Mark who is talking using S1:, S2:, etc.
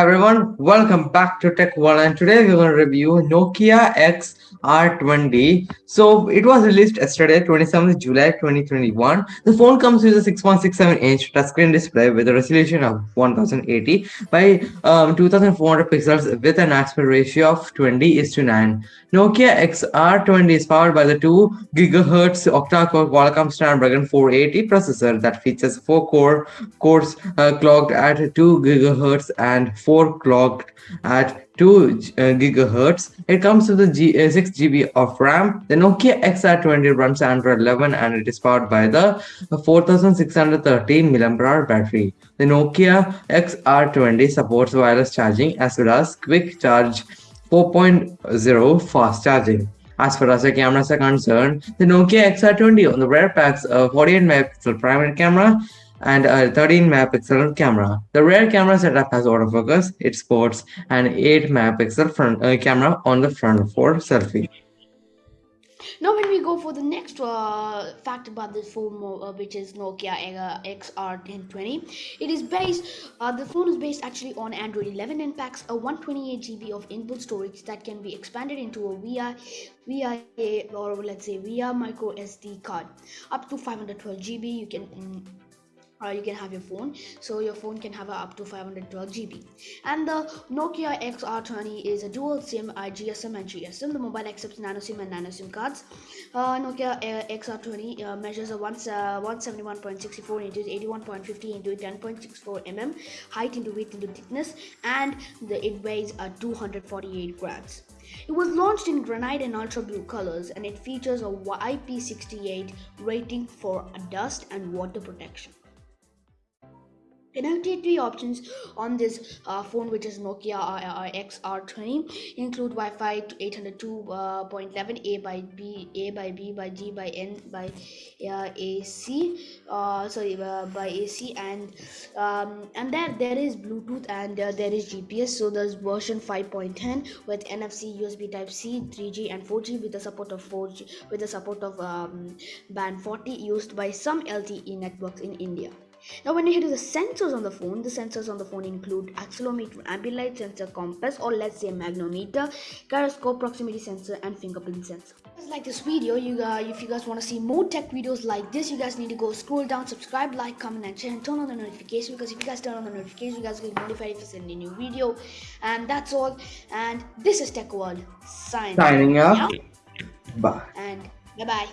S1: Hi everyone, welcome back to Tech World and today we're going to review Nokia XR20. So it was released yesterday 27th July 2021. The phone comes with a 6.67 inch touchscreen display with a resolution of 1080 by um, 2400 pixels with an aspect ratio of 20 is to 9. Nokia XR20 is powered by the 2 GHz octa-core Qualcomm Snapdragon 480 processor that features 4 core cores uh, clocked at 2 GHz and 4 clocked at 2 uh, gigahertz. It comes with a G, uh, 6 GB of RAM. The Nokia XR20 runs Android 11 and it is powered by the 4613 mAh battery. The Nokia XR20 supports wireless charging as well as quick charge 4.0 fast charging. As far as the cameras are concerned, the Nokia XR20 on the rear packs a 48 megapixel primary camera and a 13 megapixel camera. The rear camera setup has autofocus, it sports an 8 megapixel front uh, camera on the front for selfie.
S2: Now when we go for the next uh, fact about this phone uh, which is Nokia uh, XR1020 it is based uh, the phone is based actually on Android 11 and packs a 128 GB of input storage that can be expanded into a VI VIA or let's say via micro SD card up to 512 GB you can mm, or you can have your phone. So your phone can have up to 512 GB and the Nokia XR20 is a dual SIM IGSM and GSM the mobile accepts nano SIM and nano SIM cards. Uh, Nokia uh, XR20 uh, measures a one, uh, 171.64 inches 81.50 into 10.64 mm height into width into thickness and the, it weighs uh, 248 grams. It was launched in granite and ultra blue colors and it features a IP68 rating for dust and water protection Connectivity options on this uh, phone, which is Nokia XR20, include Wi-Fi 802.11 A by B, A by B by G by N by uh, AC, uh, sorry uh, by AC, and um, and there there is Bluetooth and uh, there is GPS. So there's version 5.10 with NFC, USB Type C, 3G, and 4G with the support of 4G with the support of um, band 40 used by some LTE networks in India. Now when you to the sensors on the phone, the sensors on the phone include accelerometer, ambient light sensor, compass or let's say magnetometer, gyroscope, proximity sensor and fingerprint sensor. Like this video, you guys, if you guys want to see more tech videos like this, you guys need to go scroll down, subscribe, like, comment and share and turn on the notification because if you guys turn on the notification, you guys will get notified if I send a new video. And that's all. And this is Tech World signing,
S1: signing up.
S2: Bye. And bye bye.